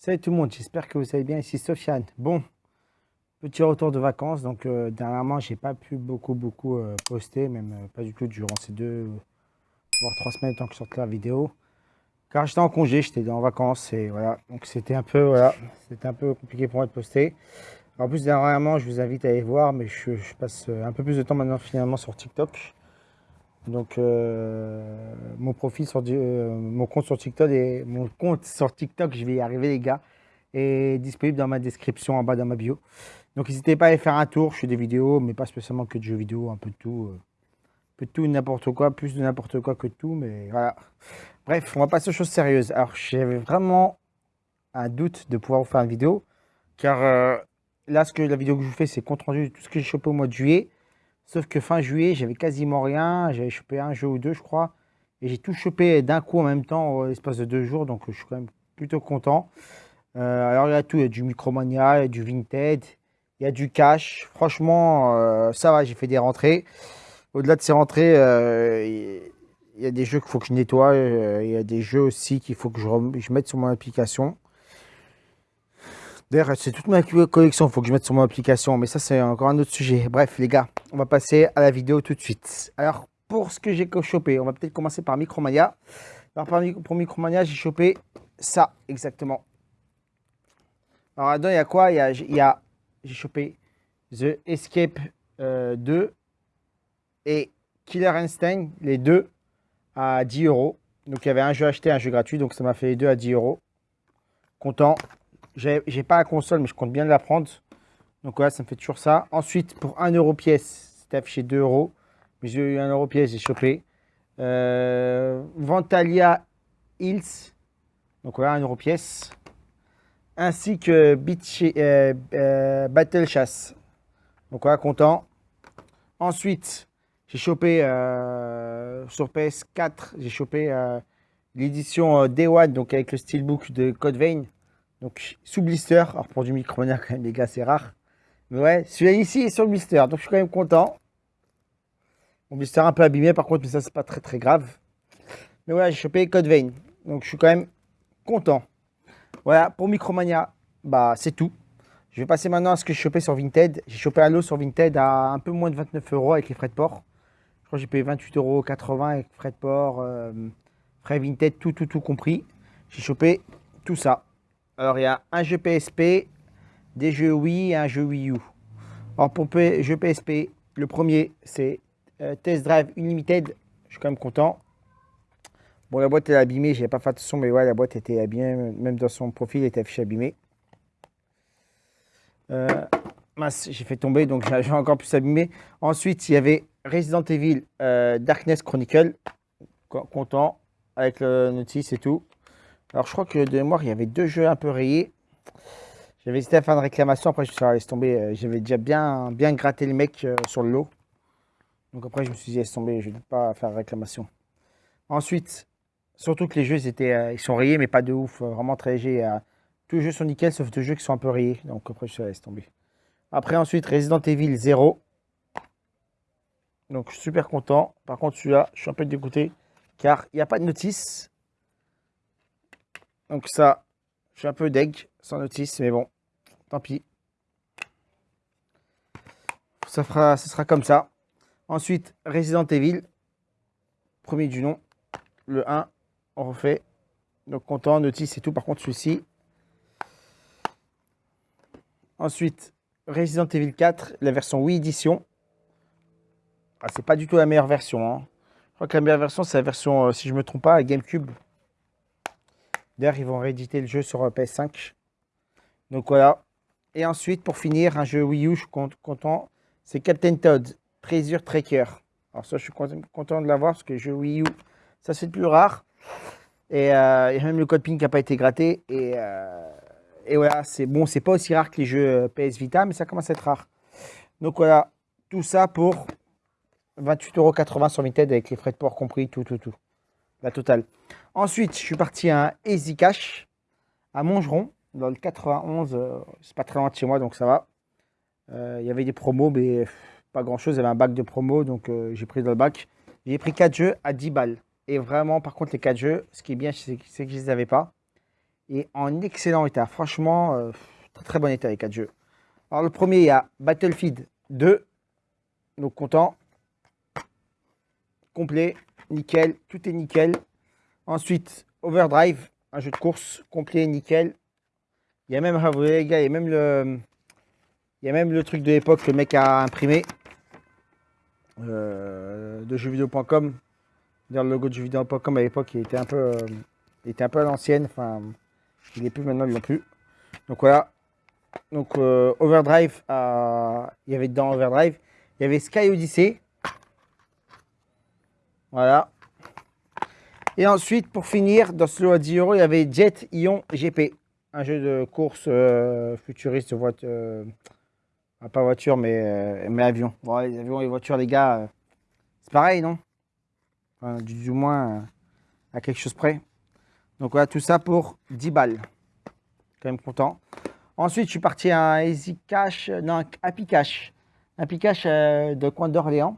Salut tout le monde, j'espère que vous allez bien. Ici Sofiane. Bon, petit retour de vacances. Donc, euh, dernièrement, j'ai pas pu beaucoup, beaucoup euh, poster, même euh, pas du tout durant ces deux, voire trois semaines, tant que je sorte la vidéo. Car j'étais en congé, j'étais en vacances et voilà. Donc, c'était un peu, voilà, c'était un peu compliqué pour moi de poster. En plus, dernièrement, je vous invite à aller voir, mais je, je passe un peu plus de temps maintenant finalement sur TikTok. Donc, euh, mon profil sur euh, mon compte sur TikTok et mon compte sur TikTok, je vais y arriver les gars, est disponible dans ma description en bas dans ma bio. Donc, n'hésitez pas à aller faire un tour. Je fais des vidéos, mais pas spécialement que de jeux vidéo, un peu de tout, euh, un peu de tout, n'importe quoi, plus de n'importe quoi que de tout, mais voilà. Bref, on va passer aux choses sérieuses. Alors, j'avais vraiment un doute de pouvoir vous faire une vidéo, car là, ce que la vidéo que je vous fais, c'est compte rendu de tout ce que j'ai chopé au mois de juillet. Sauf que fin juillet, j'avais quasiment rien. J'avais chopé un jeu ou deux, je crois. Et j'ai tout chopé d'un coup en même temps, l'espace de deux jours. Donc, je suis quand même plutôt content. Euh, alors, il y a tout. Il y a du Micromania, il y a du Vinted, il y a du cash. Franchement, euh, ça va, j'ai fait des rentrées. Au-delà de ces rentrées, euh, il y a des jeux qu'il faut que je nettoie. Il y a des jeux aussi qu'il faut que je, je mette sur mon application. D'ailleurs, c'est toute ma collection, il faut que je mette sur mon application, mais ça c'est encore un autre sujet. Bref, les gars, on va passer à la vidéo tout de suite. Alors, pour ce que j'ai chopé, on va peut-être commencer par Micromania. Alors, pour Micromania, j'ai chopé ça, exactement. Alors, là-dedans, il y a quoi? Il y a, j'ai chopé The Escape 2 euh, et Killer Instinct, les deux à 10 euros. Donc, il y avait un jeu acheté, un jeu gratuit, donc ça m'a fait les deux à 10 euros. Content. J'ai pas la console, mais je compte bien la prendre. Donc voilà, ça me fait toujours ça. Ensuite, pour 1 euro pièce, c'était affiché 2 euros. Mais j'ai eu 1 euro pièce, j'ai chopé. Euh, Ventalia Hills. Donc voilà, 1 euro pièce. Ainsi que euh, euh, Battle Chasse. Donc voilà, content. Ensuite, j'ai chopé sur PS4, j'ai chopé l'édition Day One, donc avec le steelbook de Code Vein. Donc sous blister, alors pour du micronia quand même les gars c'est rare. Mais ouais, celui-là ici est sur le blister, donc je suis quand même content. Mon blister un peu abîmé par contre, mais ça c'est pas très très grave. Mais voilà, j'ai chopé Code Vein, donc je suis quand même content. Voilà, pour Micromania, bah c'est tout. Je vais passer maintenant à ce que j'ai chopé sur Vinted. J'ai chopé Halo sur Vinted à un peu moins de 29 euros avec les frais de port. Je crois que j'ai payé 28,80 euros avec frais de port, euh, frais Vinted, tout, tout, tout compris. J'ai chopé tout ça. Alors, il y a un jeu PSP, des jeux Wii et un jeu Wii U. Alors, pour le jeu PSP, le premier, c'est euh, Test Drive Unlimited. Je suis quand même content. Bon, la boîte est abîmée, j'ai pas fait attention, mais ouais, la boîte était abîmée, même dans son profil, elle était affichée abîmée. Euh, j'ai fait tomber, donc j'ai encore plus abîmé. Ensuite, il y avait Resident Evil euh, Darkness Chronicle. Content, avec le notice et tout. Alors, je crois que de mémoire, il y avait deux jeux un peu rayés. J'avais hésité à faire une réclamation. Après, je suis dit, laisse tomber. Euh, j'avais déjà bien, gratté le mec euh, sur le lot. Donc, après, je me suis dit, laisse tomber. Je ne vais pas faire réclamation. Ensuite, surtout que les jeux, ils, étaient, euh, ils sont rayés, mais pas de ouf. vraiment très léger. tous les jeux sont nickel, sauf deux jeux qui sont un peu rayés. Donc, après, je laisse tomber. Après, ensuite, Resident Evil 0. Donc, super content. Par contre, celui-là, je suis un peu dégoûté. Car il n'y a pas de notice. Donc ça, je suis un peu deg, sans notice, mais bon, tant pis. Ça, sera comme ça. Ensuite, Resident Evil, premier du nom, le 1, on refait. Donc content, notice et tout. Par contre, celui-ci. Ensuite, Resident Evil 4, la version Wii Edition. Ah, c'est pas du tout la meilleure version. Hein. Je crois que la meilleure version, c'est la version, euh, si je me trompe pas, GameCube. D'ailleurs, ils vont rééditer le jeu sur euh, PS5. Donc voilà. Et ensuite, pour finir, un jeu Wii U, je suis content. C'est Captain Todd, Treasure Tracker. Alors ça, je suis content de l'avoir parce que le jeu Wii U, ça c'est le plus rare. Et euh, y a même le code PIN qui n'a pas été gratté. Et, euh, et voilà, c'est bon, c'est pas aussi rare que les jeux PS Vita, mais ça commence à être rare. Donc voilà, tout ça pour 28,80€ sur Vinted avec les frais de port compris, tout, tout, tout. La totale. Ensuite, je suis parti à Easy Cash à Montgeron, dans le 91. Euh, c'est pas très loin de chez moi, donc ça va. Euh, il y avait des promos, mais pas grand chose. Il y avait un bac de promo, donc euh, j'ai pris dans le bac. J'ai pris 4 jeux à 10 balles. Et vraiment, par contre, les 4 jeux, ce qui est bien, c'est que je ne les avais pas. et en excellent état. Franchement, très, très bon état les quatre jeux. Alors le premier, il y a Battlefield 2. Donc content. Complet, nickel, tout est nickel. Ensuite, Overdrive, un jeu de course complet, nickel. Il y a même, ah, les gars, il y a même le, il y a même le truc de l'époque que le mec a imprimé euh, de jeuxvideo.com. Le logo de jeuxvideo.com à l'époque, il était un peu, euh, il était un peu à l'ancienne. Enfin, il est plus maintenant, l'ont plus. Donc voilà. Donc euh, Overdrive, il y avait dedans Overdrive. Il y avait Sky Odyssey. Voilà. Et ensuite, pour finir, dans ce lot à 10 euros, il y avait Jet Ion GP. Un jeu de course euh, futuriste, voiture, euh, pas voiture, mais, mais avion. Bon, les avions et voitures, les gars, c'est pareil, non? Du, moins à quelque chose près. Donc voilà, tout ça pour 10 balles. Quand même content. Ensuite, je suis parti à un Easy Cash, non, Happy Cash. Happy Cash euh, de Coin d'Orléans,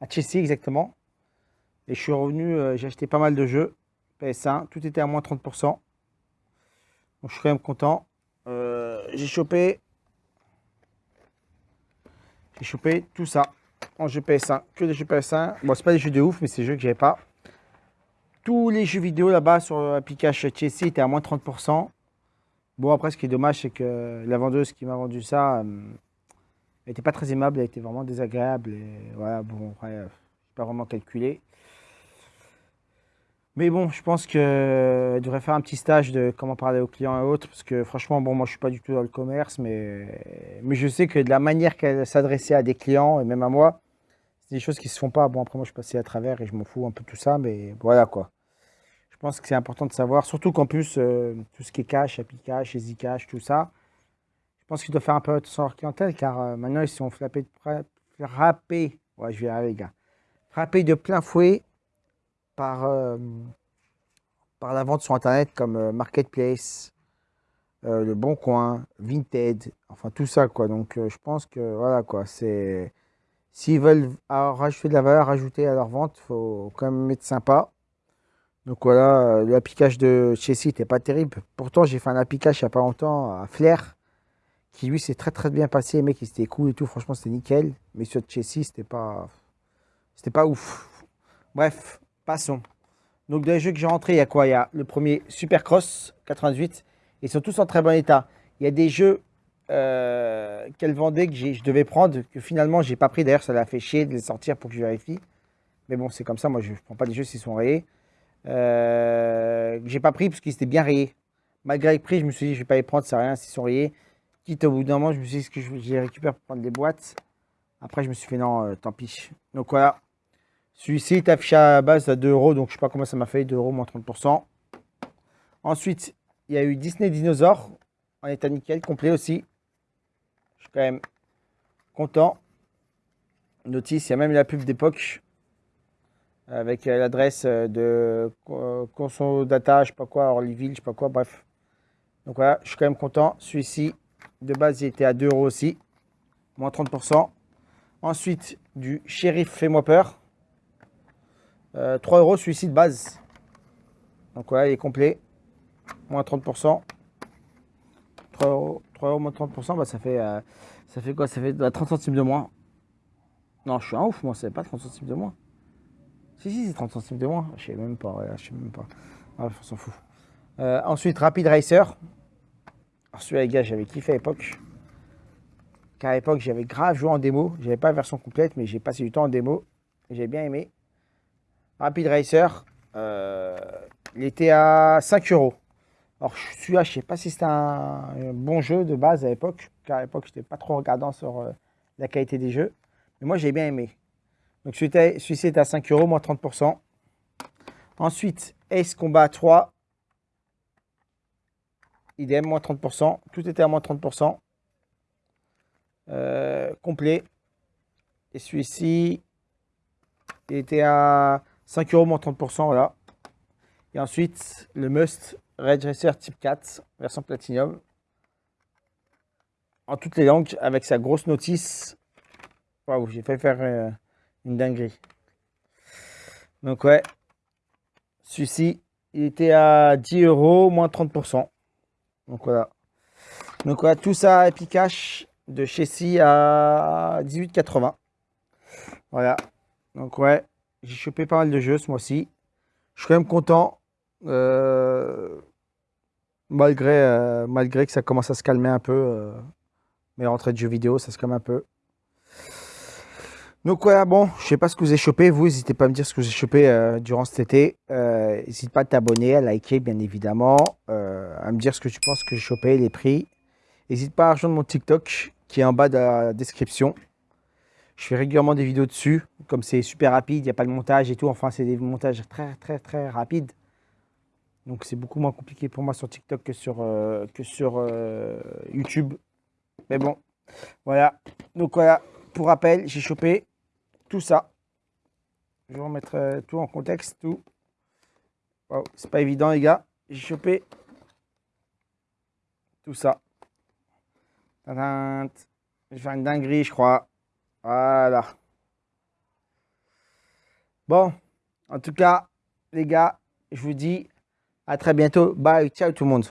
à Chelsea exactement. Et je suis revenu, euh, j'ai acheté pas mal de jeux PS1, tout était à moins 30%. Donc je suis quand même content. Euh, j'ai chopé, j'ai chopé tout ça en jeu PS1, que des jeux PS1. Bon, c'est pas des jeux de ouf, mais c'est des jeux que j'avais pas. Tous les jeux vidéo là-bas sur l'application Chelsea étaient à moins 30%. Bon, après, ce qui est dommage, c'est que la vendeuse qui m'a vendu ça n'était pas très aimable, elle était vraiment désagréable. Et voilà, bon, après, pas vraiment calculé. Mais bon, je pense qu'elle devrait faire un petit stage de comment parler aux clients et autres, parce que franchement, bon, moi, je suis pas du tout dans le commerce, mais, mais je sais que de la manière qu'elle s'adressait à des clients, et même à moi, c'est des choses qui se font pas. Bon, après, moi, je suis passé à travers et je m'en fous un peu de tout ça, mais voilà, quoi. Je pense que c'est important de savoir, surtout qu'en plus, euh, tout ce qui est cash, Happy Cash, Easy Cash, tout ça, je pense qu'il doit faire un peu attention à leur clientèle, car euh, maintenant, ils sont frappés, de, frappés, ouais, je vais arriver, les gars, frappés de plein fouet par, euh, par la vente sur Internet comme Marketplace, Le Bon Coin, Vinted, enfin tout ça, quoi. Donc, je pense que, voilà, quoi, c'est... S'ils veulent rajouter de la valeur ajoutée à leur vente, il faut quand même être sympa. Donc voilà, le de Chelsea n'était pas terrible. Pourtant, j'ai fait un appliquage il n'y a pas longtemps à Flair, qui lui s'est très très bien passé. Les mecs, c'était cool et tout. Franchement, c'était nickel. Mais sur Chelsea, c'était pas, c'était pas ouf. Bref, passons. Donc dans les jeux que j'ai rentrés, il y a quoi? Il y a le premier Supercross 98. Ils sont tous en très bon état. Il y a des jeux euh, qu'elle vendait que je devais prendre, que finalement, j'ai pas pris. D'ailleurs, ça l'a fait chier de les sortir pour que je vérifie. Mais bon, c'est comme ça. Moi, je ne prends pas des jeux s'ils sont rayés. Euh, j'ai pas pris parce qu'ils étaient bien rayés. Malgré le prix, je me suis dit, je vais pas les prendre, c'est rien, s'ils sont rayés. Quitte au bout d'un moment, je me suis dit, que je, les récupère pour prendre des boîtes? Après, je me suis fait, non, euh, tant pis. Donc voilà. Celui-ci est affiché à base à 2 euros, donc je sais pas comment ça m'a fait, 2 euros moins 30%. Ensuite, il y a eu Disney Dinosaur en état nickel, complet aussi. Je suis quand même content. Notice, il y a même la pub d'époque avec euh, l'adresse euh, de Conso Data, je sais pas quoi, Orlyville, je sais pas quoi, bref. Donc voilà, je suis quand même content. Celui-ci, de base, il était à 2 euros aussi, moins 30%. Ensuite, du Sheriff Fais-moi peur. 3 euh, euros celui-ci de base. Donc voilà, il est complet. Moins 30%. 3 euros, 3 euros moins 30%, bah, ça, fait, ça fait quoi? Ça fait 30 centimes de moins. Non, je suis un ouf, moi, c'est pas 30 centimes de moins. Si, si, c'est 30 centimes de moins. Je sais même pas, je sais même pas. on s'en fout. Euh, ensuite, Rapid Racer. Alors celui-là, les gars, j'avais kiffé à l'époque. Car à l'époque, j'avais grave joué en démo. J'avais pas version complète, mais j'ai passé du temps en démo. J'ai bien aimé. Rapid Racer, euh, il était à 5 euros. Alors celui-là, je sais pas si c'était un, bon jeu de base à l'époque. Car à l'époque, je n'étais pas trop regardant sur euh, la qualité des jeux. Mais moi, j'ai bien aimé. Donc celui-ci est à 5 euros, moins 30%. Ensuite, Ace Combat 3. Idem, moins 30%. Tout était à moins 30%. Euh, complet. Et celui-ci, il était à 5 euros, moins 30%. Voilà. Et ensuite, le Must Red Type 4, version Platinum. En toutes les langues, avec sa grosse notice. Waouh, j'ai fait faire... Euh, une dinguerie. Donc ouais, celui-ci, il était à 10 euros, moins 30%. Donc voilà. Donc voilà, tout ça, Epic Cash de chez Si à 18,80. Voilà. Donc ouais, j'ai chopé pas mal de jeux ce mois-ci. Je suis quand même content. Euh, malgré, euh, malgré que ça commence à se calmer un peu. Euh, mes de jeux vidéo, ça se calme un peu. Donc voilà, bon, je sais pas ce que vous avez chopé. Vous, n'hésitez pas à me dire ce que vous avez chopé durant cet été. N'hésite pas à t'abonner, à liker, bien évidemment. à me dire ce que tu penses que j'ai chopé, les prix. N'hésite pas à rejoindre mon TikTok qui est en bas de la description. Je fais régulièrement des vidéos dessus. Comme c'est super rapide, il n'y a pas de montage et tout. Enfin, c'est des montages très, très, très rapides. Donc, c'est beaucoup moins compliqué pour moi sur TikTok que sur, euh, que sur euh, YouTube. Mais bon, voilà. Donc, voilà. Pour rappel, j'ai chopé tout ça. Je vais remettre euh, tout en contexte. Tout. c'est pas évident, les gars. J'ai chopé tout ça. Je vais faire une dinguerie, je crois. Voilà. Bon, en tout cas, les gars, je vous dis à très bientôt. Bye, ciao tout le monde.